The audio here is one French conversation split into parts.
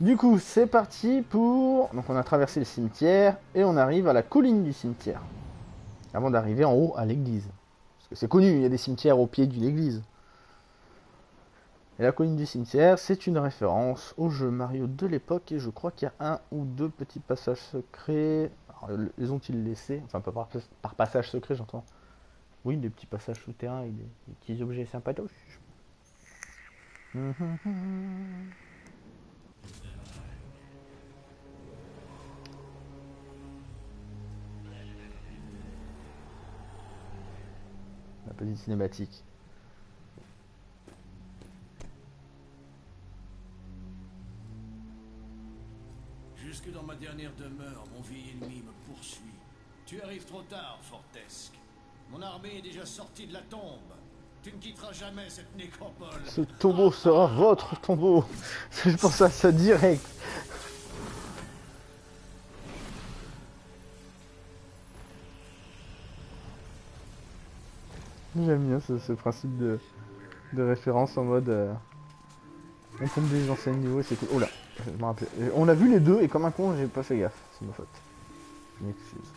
Du coup, c'est parti pour... Donc on a traversé le cimetière et on arrive à la colline du cimetière. Avant d'arriver en haut à l'église. Parce que c'est connu, il y a des cimetières au pied d'une église. Et la colline du cimetière, c'est une référence au jeu Mario de l'époque et je crois qu'il y a un ou deux petits passages secrets. Alors, les ont-ils laissés? Enfin, pas par, par passage secret, j'entends. Oui, des petits passages souterrains et des, petits objets sympatoches. La petite cinématique. Jusque dans ma dernière demeure, mon vieil ennemi me poursuit. Tu arrives trop tard, Fortesque. Mon armée est déjà sortie de la tombe. Tu ne quitteras jamais cette nécropole. Ce tombeau sera votre tombeau. Je pense à ça direct. J'aime bien ce, principe de, de référence en mode... euh, on tombe des anciens niveaux et c'est cool. Oh là, je me rappelais. Euh, On a vu les deux et comme un con, j'ai pas fait gaffe. C'est ma faute. Je m'excuse.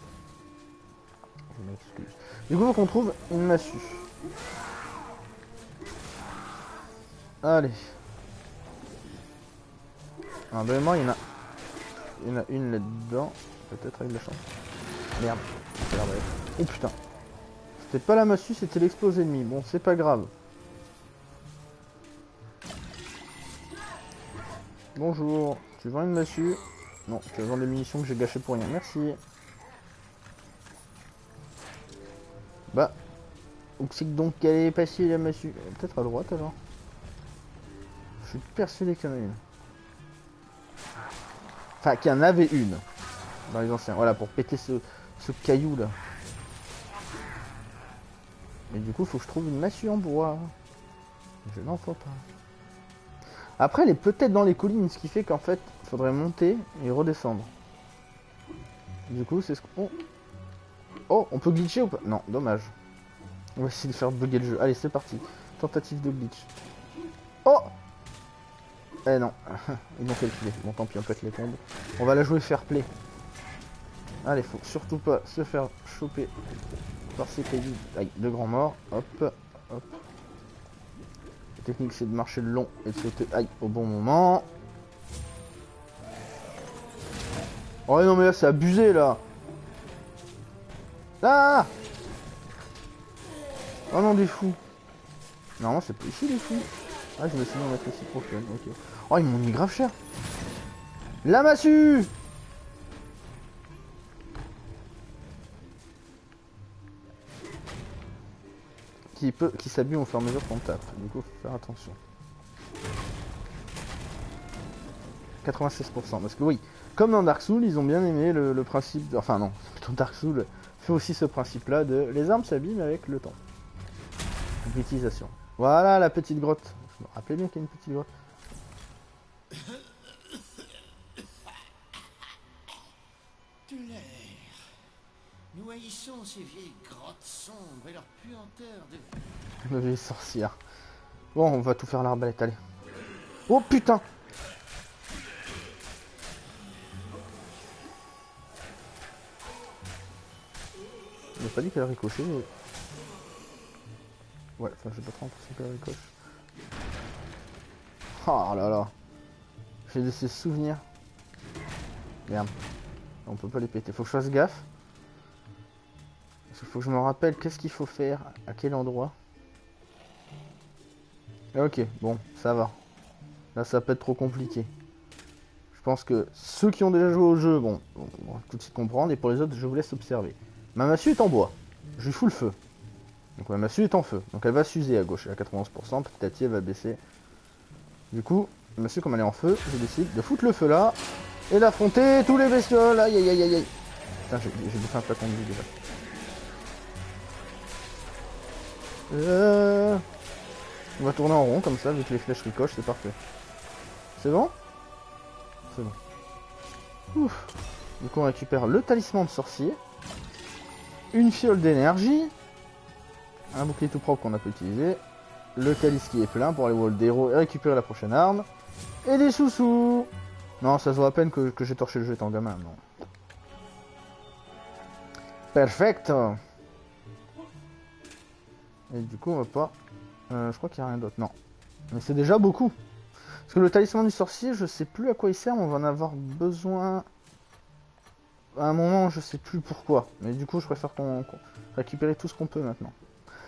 Je m'excuse. Du coup, faut qu'on trouve une massue. Allez. De mémoire, il y en a... Il y en a une là-dedans. Peut-être avec de la chance. Merde. Oh putain. C'était pas la massue, c'était l'explosé ennemi. Bon, c'est pas grave. Bonjour. Tu vends une massue? Non, tu vends des munitions que j'ai gâchées pour rien. Merci. Bah. Où c'est donc qu'elle est passée la massue? Peut-être à droite alors. Je suis persuadé qu'il y en a une. Enfin, qu'il y en avait une. Dans les anciens. Voilà, pour péter ce, ce caillou là. Mais du coup, faut que je trouve une massue en bois. Je n'en faut pas. Après, elle est peut-être dans les collines, ce qui fait qu'en fait, il faudrait monter et redescendre. Du coup, c'est ce qu'on... Oh, on peut glitcher ou pas? Non, dommage. On va essayer de faire bugger le jeu. Allez, c'est parti. Tentative de glitch. Oh Eh non, ils m'ont calculé. Bon, tant pis, on pète les tombes. On va la jouer fair play. Allez, faut surtout pas se faire choper par ces cailloux. Aïe, de grands morts. Hop, hop. La technique, c'est de marcher le long et de sauter aïe, au bon moment. Oh non, mais là, c'est abusé, là. Ah Oh non, des fous. Normalement, c'est pas ici, les fous. Ah, je vais essayer d'en mettre ici prochaine. Ok. Oh, ils m'ont mis grave cher. La massue qui peut qui s'abîme au fur et à mesure qu'on tape. Du coup, faut faire attention. 96%. Parce que oui, comme dans Dark Souls, ils ont bien aimé le, principe... Enfin non, plutôt Dark Souls fait aussi ce principe-là de... Les armes s'abîment avec le temps. L'utilisation. Voilà la petite grotte. Je me rappelais bien qu'il y a une petite grotte. Nous haïssons ces vieilles grottes sombres et leur puanteur de... Vieille sorcière. Bon, on va tout faire l'arbalète, allez. Oh putain J'ai pas dit qu'elle ricochait. mais- Ouais, enfin j'ai pas trop l'impression qu'elle ricoche. Oh là là. J'ai de ces souvenirs. Merde. On peut pas les péter. Faut que je fasse gaffe. Qu'il faut que je me rappelle qu'est-ce qu'il faut faire, à quel endroit. Ah, Ok, bon, ça va. Là, ça peut être trop compliqué. Je pense que ceux qui ont déjà joué au jeu, bon, on va tout de suite comprendre, et pour les autres, je vous laisse observer. Ma massue est en bois. Je lui fous le feu. Donc ma massue est en feu. Donc elle va s'user à gauche, à 91%, petit à petit elle va baisser. Du coup, ma massue comme elle est en feu, je décide de foutre le feu là, et d'affronter tous les bestioles. Aïe aïe aïe aïe. Putain, j'ai bouffé un flacon de vie déjà. Euh... On va tourner en rond comme ça, vu que les flèches ricochent, c'est parfait. C'est bon? C'est bon. Ouf. Du coup, on récupère le talisman de sorcier, une fiole d'énergie, un bouclier tout propre qu'on a pas utilisé, le calice qui est plein pour aller wall d'héros et récupérer la prochaine arme, et des sous-sous Non, ça se voit à peine que, que j'ai torché le jeu étant gamin, non. Perfecto Et du coup, on va pas... Euh, je crois qu'il n'y a rien d'autre, non. Mais c'est déjà beaucoup. Parce que le talisman du sorcier, je sais plus à quoi il sert, on va en avoir besoin... À un moment, je sais plus pourquoi. Mais du coup, je préfère qu'on tout ce qu'on peut maintenant.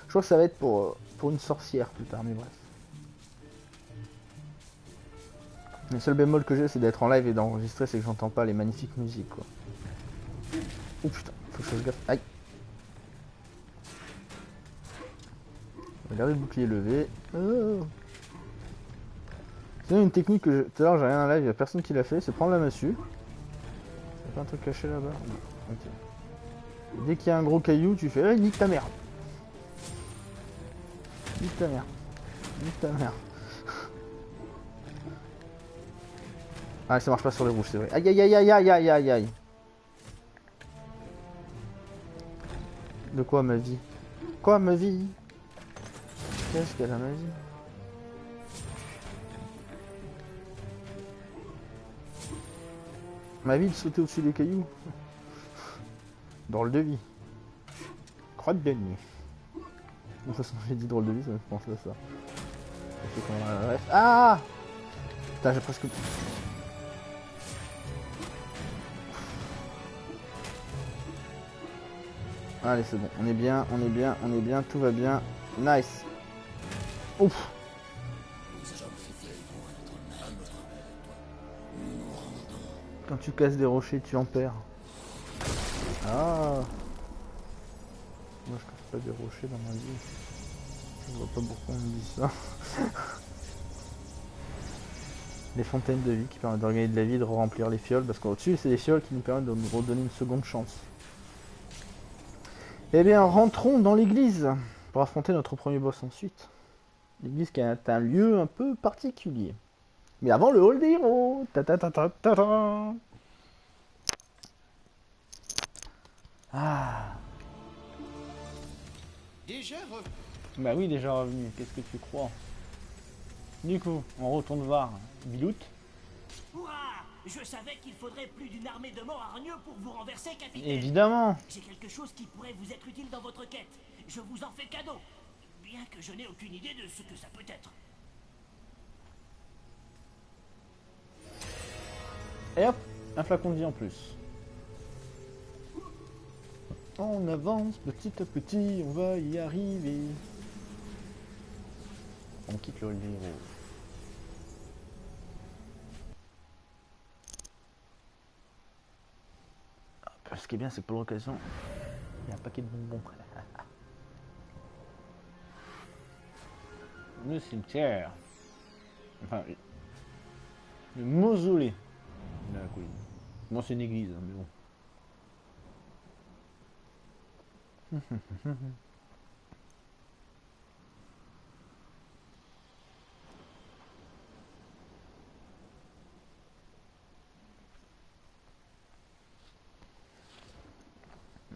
Je crois que ça va être pour, euh, pour une sorcière plus tard, mais bref. Le seul bémol que j'ai, c'est d'être en live et d'enregistrer, c'est que j'entends pas les magnifiques musiques, quoi. Oh putain, faut que je fasse gaffe. Aïe Regardez le bouclier levé. Oh. C'est une technique que je... tout à l'heure j'ai rien en live, il a personne qui l'a fait, c'est prendre la massue. Y'a pas un truc caché là-bas? Non. Ok. Et dès qu'il y a un gros caillou, tu fais nique ta mère Nique ta mère Nique ta mère Ah ça marche pas sur les rouges, c'est vrai. Aïe aïe aïe aïe aïe aïe aïe aïe De quoi ma vie? Quoi ma vie? Qu'est-ce qu'elle a ma vie Ma vie de sauter au-dessus des cailloux. Drôle de vie. Crotte de nuit. De toute façon, j'ai dit drôle de vie, ça me fait penser à ça. Ah Putain, j'ai presque... Allez, c'est bon. On est bien, on est bien, on est bien, tout va bien. Nice. Ouf. Quand tu casses des rochers, tu en perds. Ah. Moi, je casse pas des rochers dans ma vie. Je vois pas pourquoi on me dit ça. les fontaines de vie qui permettent d'organiser de la vie, de remplir les fioles. Parce qu'au-dessus, c'est des fioles qui nous permettent de nous redonner une seconde chance. Eh bien, rentrons dans l'église pour affronter notre premier boss ensuite. L'église qui est un lieu un peu particulier. Mais avant le hall des héros ta ta ta ta ta ta Ah Déjà revenu. Bah oui, déjà revenu, qu'est-ce que tu crois? Du coup, on retourne voir Bilout. Hurrah Je savais qu'il faudrait plus d'une armée de morts hargneux pour vous renverser, capitaine. Évidemment J'ai quelque chose qui pourrait vous être utile dans votre quête. Je vous en fais cadeau. Que je n'ai aucune idée de ce que ça peut être. Et hop, un flacon de vie en plus. On avance petit à petit, on va y arriver. On quitte le héros. Ah, Ce qui est bien, c'est que pour l'occasion, il y a un paquet de bonbons. Le cimetière. Enfin, le mausolée de la colline. Moi, c'est une église, hein, mais bon.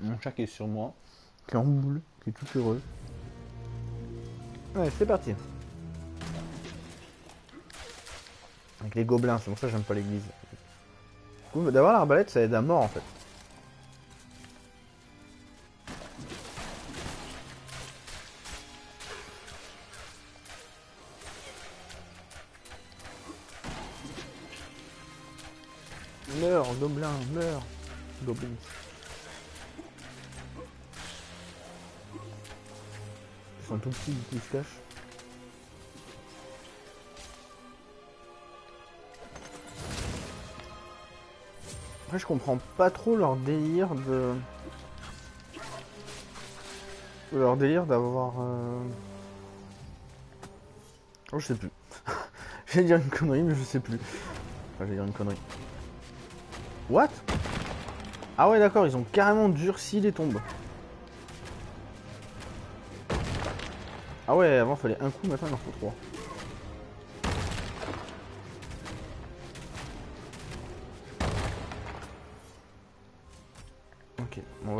Mon chat est sur moi, qui est en boule, qui est tout heureux. Ouais, c'est parti. Avec les gobelins, c'est pour ça que j'aime pas l'église. D'avoir l'arbalète, ça aide à mort en fait. Meurs, gobelin, meurs. Goblins. Ils sont tout petits, ils se cachent. Après, je comprends pas trop leur délire de. Leur délire d'avoir. euh, Oh, je sais plus. J'allais dire une connerie, mais je sais plus. Enfin, j'allais dire une connerie. What? Ah ouais, d'accord, ils ont carrément durci les tombes. Ah ouais, avant fallait un coup, maintenant il en faut trois.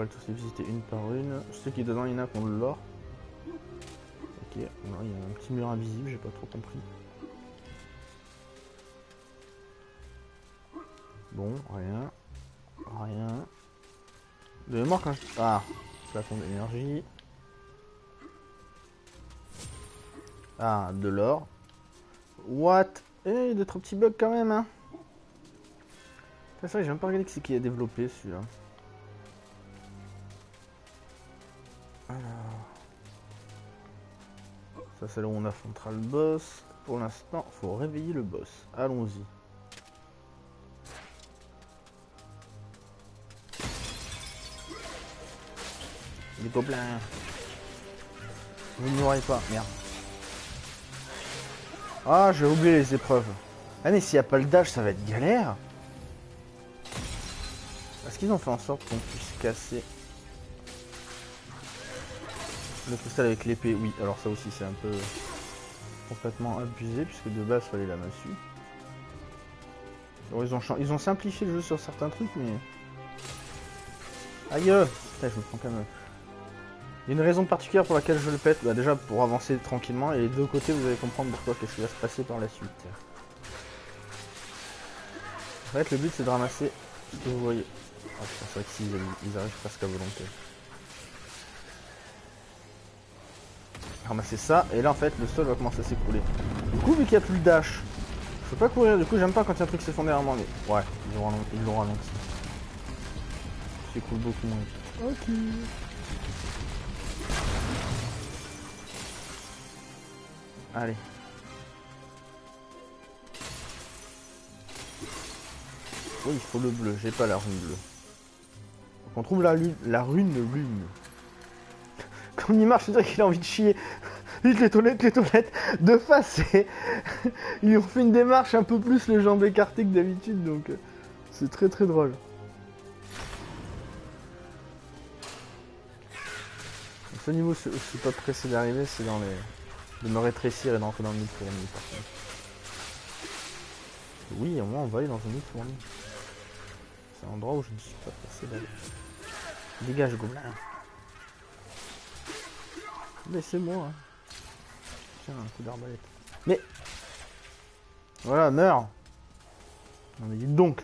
Tous les visiter une par une. Sais qu'il dedans il y en a qui ont de l'or. Ok, il y a un petit mur invisible, j'ai pas trop compris. Bon, rien. Rien. De mémoire quand je... Ah, flacon d'énergie. Ah, de l'or. What? Eh, il y a des trop petits bugs quand même, hein. C'est vrai, j'ai même pas regardé qui c'est qui a développé celui-là. Ça, c'est là où on affrontera le boss. Pour l'instant, faut réveiller le boss. Allons-y. Les gobelins. Vous n'ignorez pas, merde. Ah, j'ai oublié les épreuves. Ah mais s'il n'y a pas le dash, ça va être galère. Est-ce qu'ils ont fait en sorte qu'on puisse casser le cristal avec l'épée Oui, alors ça aussi c'est un peu complètement abusé puisque de base fallait la massue. ils, ont ils ont simplifié le jeu sur certains trucs mais... Aïe Putain, je me prends quand même... Il y a une raison particulière pour laquelle je le pète, bah déjà pour avancer tranquillement, et les deux côtés vous allez comprendre pourquoi qu'est-ce qui va se passer par la suite. En fait le but c'est de ramasser ce que vous voyez. Ah c'est vrai que ils arrivent presque à volonté. Ramasser ça, et là en fait le sol va commencer à s'écrouler. Du coup vu qu'il n'y a plus le dash, je peux pas courir, du coup j'aime pas quand il y a un truc qui s'effondre derrière moi, mais ouais, ils l'ont ralenti. S'écoule beaucoup moins. Ok. Allez. Oui, il faut le bleu. J'ai pas la rune bleue. Donc on trouve la, lune, la rune lune. Comme marche, je dirais qu'il a envie de chier. Vite les toilettes, les toilettes. De face, ils ont fait une démarche un peu plus les jambes écartées que d'habitude, donc euh, c'est très très drôle. Ce niveau, je suis pas pressé d'arriver, c'est dans les de me rétrécir et d'entrer dans le nid fourni par contre. Oui, au moins on va aller dans un nid fourni. C'est un endroit où je ne suis pas passé d'aller. Dégage gobelin. Laissez-moi. Hein. Tiens, un coup d'arbalète. Mais Voilà, meurs Non mais dites donc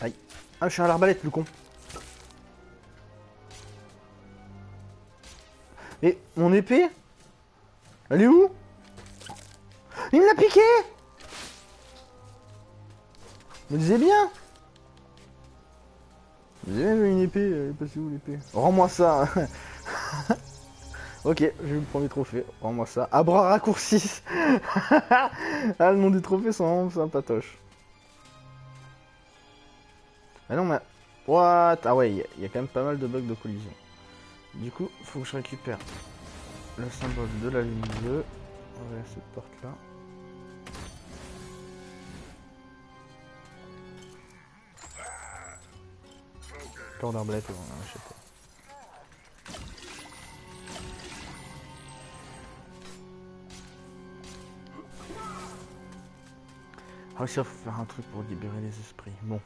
Aïe. Ah je suis à l'arbalète le con Et mon épée? Elle est où? Il me l'a piqué Me disais bien Disais bien une épée, elle est où l'épée Rends-moi ça Ok, j'ai eu le premier trophée, rends-moi ça. À bras raccourcis Ah, le nom des trophées sont sympatoches. Ah non, mais... What? Ah ouais, il y, a quand même pas mal de bugs de collision. Du coup, faut que je récupère le symbole de la lune bleue. Va cette porte d'arbalète, on a un chapeau. Ah faut faire un truc pour libérer les esprits. Bon.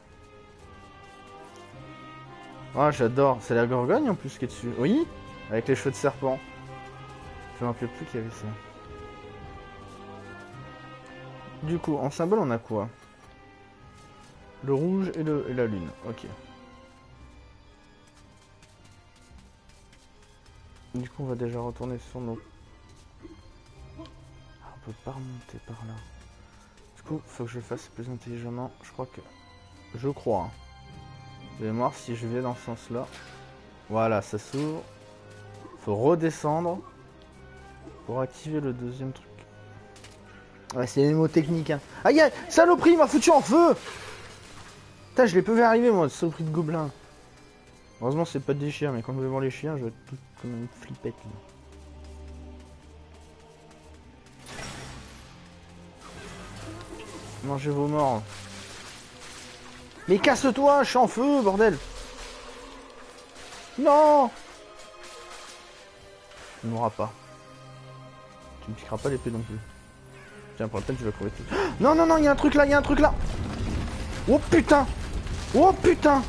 Ah, j'adore. C'est la gorgogne en plus qui est dessus. Oui Avec les cheveux de serpent. Je me rappelle plus qu'il y avait ça. Du coup, en symbole, on a quoi? Le rouge et, le, et la lune. Ok. Du coup, on va déjà retourner sur nos... Ah, on peut pas remonter par là. Du coup, faut que je le fasse plus intelligemment. Je crois que... Je crois. Hein. Je vais voir si je vais dans ce sens-là. Voilà, ça s'ouvre. Faut redescendre pour activer le deuxième truc. Ouais, c'est les mots techniques. Hein. Aïe, saloperie, m'a foutu en feu Putain, je l'ai pas vu arriver, moi, saloperie de gobelin. Heureusement, c'est pas des chiens, mais quand je vais voir les chiens, je vais être tout comme une flippette. Mangez vos morts. Mais casse-toi, je suis en feu, bordel Non Tu mourras pas. Tu me piqueras pas l'épée non plus. Tiens, pour la peine, tu vas crever tout. Non, non, non, il y a un truc là, il y a un truc là Oh putain Oh putain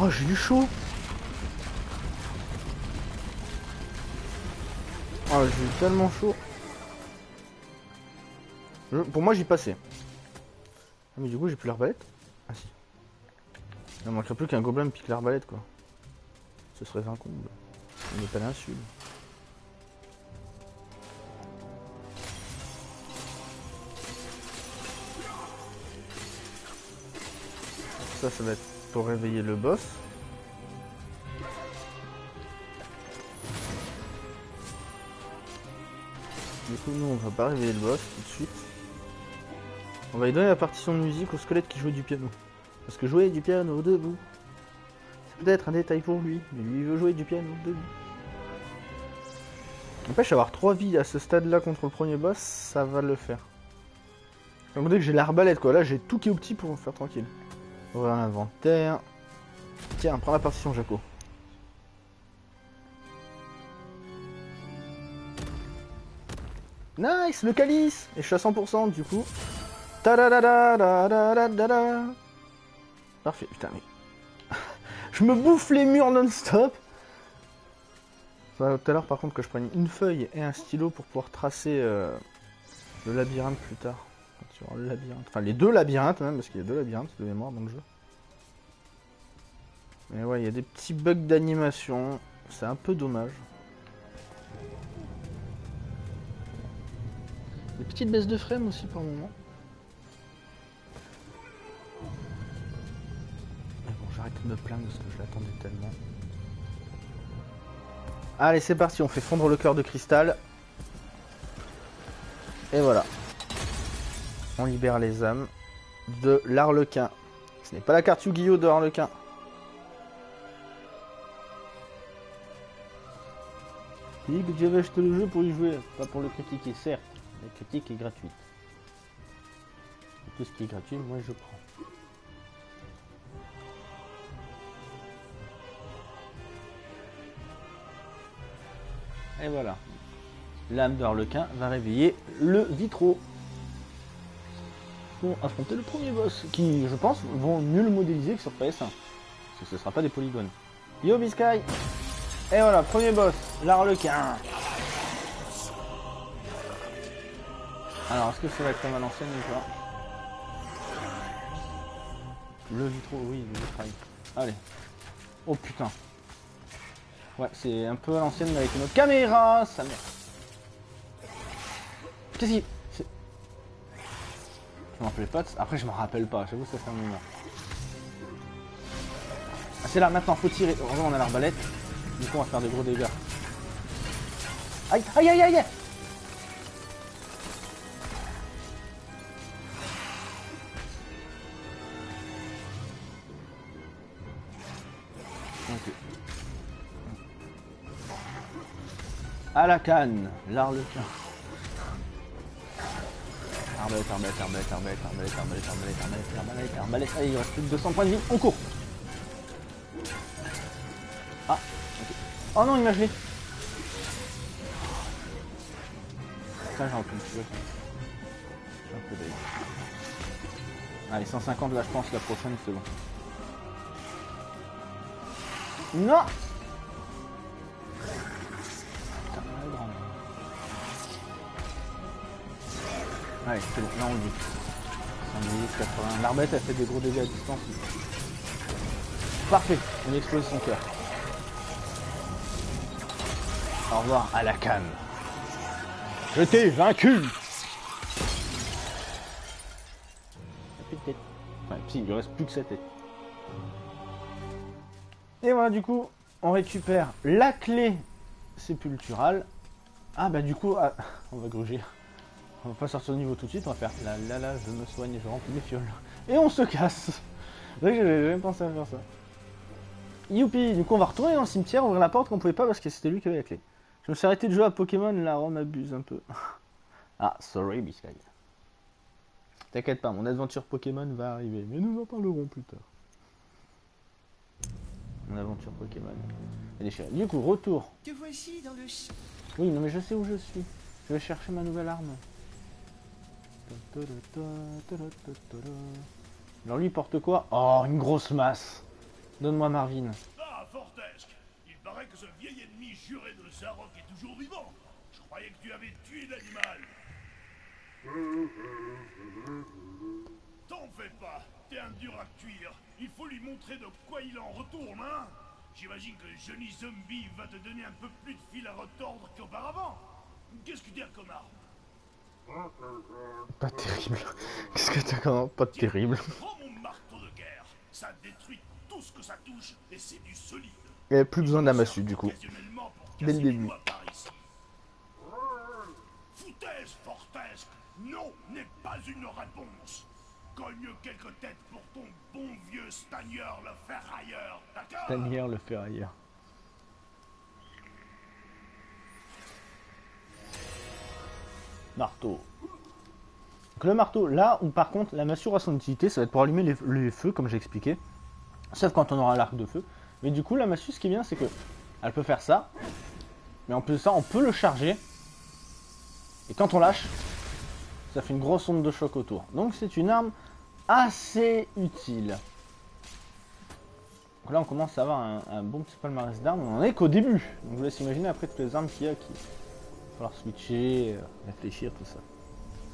Oh, j'ai eu chaud Oh, j'ai eu tellement chaud pour moi, j'y passais. Ah, mais du coup, j'ai plus l'arbalète Ah si. Il ne manquerait plus qu'un gobelin pique l'arbalète, quoi. Ce serait un comble. Pas l'insulte. Ça, ça va être pour réveiller le boss. Nous, on va pas réveiller le boss tout de suite. On va lui donner la partition de musique au squelette qui jouait du piano. Parce que jouer du piano debout, c'est peut-être un détail pour lui, mais lui veut jouer du piano debout. N'empêche, avoir 3 vies à ce stade-là contre le premier boss, ça va le faire. Donc dès que j'ai l'arbalète, quoi. Là, j'ai tout qui est au petit pour me faire tranquille. Ouvrir l'inventaire. Tiens, prends la partition, Jaco. Nice, le calice Et je suis à 100% du coup. Tadadadadadadada. Parfait, putain mais... je me bouffe les murs non-stop tout à l'heure par contre que je prenne une feuille et un stylo pour pouvoir tracer euh, le labyrinthe plus tard. Le labyrinthe. Enfin les deux labyrinthes même, parce qu'il y a deux labyrinthes de mémoire dans le jeu. Mais ouais, il y a des petits bugs d'animation. C'est un peu dommage. Des petites baisses de frame aussi par moment. Mais bon, j'arrête de me plaindre parce que je l'attendais tellement. Allez, c'est parti, on fait fondre le cœur de cristal. Et voilà. On libère les âmes de l'Arlequin. Ce n'est pas la carte Yu-Gi-Oh de l'Arlequin. Dit que tu avais acheté le jeu pour y jouer, pas pour le critiquer, certes. La critique est gratuite. Tout ce qui est gratuit, moi je prends. Et voilà. L'âme de Harlequin va réveiller le vitro. Pour affronter le premier boss, qui, je pense, vont le modéliser que sur PS1. Parce que ce sera pas des polygones. Yo Biscay Et voilà, premier boss, l'Arlequin. Alors, est-ce que ça va être comme à l'ancienne ou pas Le vitro, oui, le vitrail. Allez. Oh putain. Ouais, c'est un peu à l'ancienne avec une autre caméra, ça merde. Qu'est-ce qui... Je m'en rappelais pas, de- après je m'en rappelle pas, j'avoue ça fait un moment. Ah c'est là, maintenant, faut tirer. Heureusement on a l'arbalète. Du coup on va faire des gros dégâts. Aïe, aïe, aïe, aïe la canne, l'arlequin. Arbalète, arbalète, arbalète, arbalète, arbalète, arbalète, arbalète, arbalète, arbalète, arbalète. Allez, il reste plus que 200 points de vie, on court. Ah. Oh non, il m'a gelé. Ça, j'ai un peu de peu. Allez, 150 là, je pense, la prochaine, c'est bon. Non Allez, c'est là on dit. 110, 80. L'arbalète a fait des gros dégâts à distance. Parfait, on explose son cœur. Au revoir à la canne. Je t'ai vaincu Il plus si, il lui reste plus que sa tête. Et voilà, du coup, on récupère la clé sépulturale. Ah bah du coup, ah, on va gruger. On va pas sortir au niveau tout de suite, on va faire là là là, je me soigne, je remplis mes fioles. Et on se casse j'avais jamais pensé à faire ça. Youpi Du coup, on va retourner dans le cimetière, ouvrir la porte qu'on pouvait pas parce que c'était lui qui avait la clé. Je me suis arrêté de jouer à Pokémon, là, on abuse un peu. ah, sorry, Biscay. T'inquiète pas, mon aventure Pokémon va arriver, mais nous en parlerons plus tard. Mon aventure Pokémon. est déchirée. Du coup, retour. Te voici dans le ch- Oui, non, mais je sais où je suis. Je vais chercher ma nouvelle arme. Alors lui porte quoi? Oh, une grosse masse. Donne-moi Marvin. Ah, Fortesque Il paraît que ce vieil ennemi juré de Zarok est toujours vivant. Je croyais que tu avais tué l'animal. T'en fais pas, t'es un dur à cuire. Il faut lui montrer de quoi il en retourne, hein J'imagine que le Johnny Zombie va te donner un peu plus de fil à retordre qu'auparavant. Qu'est-ce que tu as comme arme? Pas terrible. Qu'est-ce que t'as quand Pas terrible. De et plus besoin d'un massue du coup. Dès le début. Foutaise, Fortesque Non n'est pas une réponse. Cogne quelques têtes pour ton bon vieux stagneur le ferrailleur, d'accord? Tanière le ferrailleur. Marteau. Donc le marteau, là où par contre la massue aura son utilité, ça va être pour allumer les, feux comme j'ai expliqué. Sauf quand on aura l'arc de feu. Mais du coup la massue ce qui est bien c'est que elle peut faire ça. Mais en plus de ça on peut le charger. Et quand on lâche, ça fait une grosse onde de choc autour. Donc c'est une arme assez utile. Donc là, on commence à avoir un, bon petit palmarès d'armes. On en est qu'au début. Donc vous laisse imaginer après toutes les armes qu'il y a qui falloir switcher, euh, réfléchir, tout ça.